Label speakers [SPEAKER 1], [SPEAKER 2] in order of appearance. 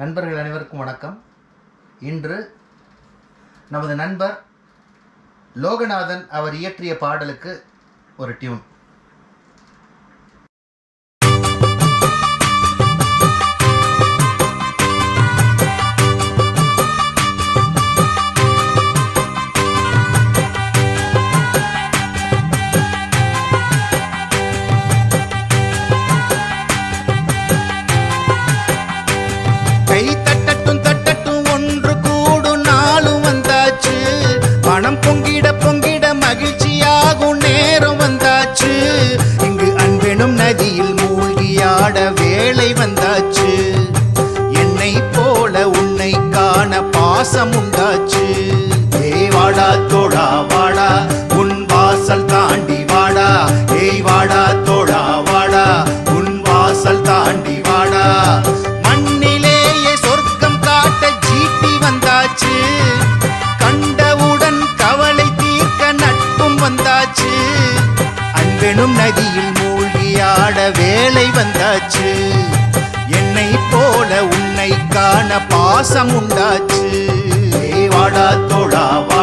[SPEAKER 1] நண்பர்கள் அனைவருக்கும் வணக்கம். இன்று நமது நண்பர் லோகநாதன் அவர் இயற்றிய பாடலுக்கு ஒரு டியூன்.
[SPEAKER 2] பொங்கிட பொங்கிட மகிழ்ச்சியாகும் நேரம் வந்தாச்சு. இங்கு அன்பெனும் நதியில் மூழ்கியாட வேலை வந்தாச்சு. என்னை போல உன்னை காண பாசம் உண்டாச்சு. ஏய் வாடா தோடா வாடா உன் வாசல் தாண்டி வெணும் நதியில் மூழ்கியாட வேலை வந்தாச்சு. என்னை போல உன்னை காண பாசம் உண்டாச்சு. வாடா தோடாவா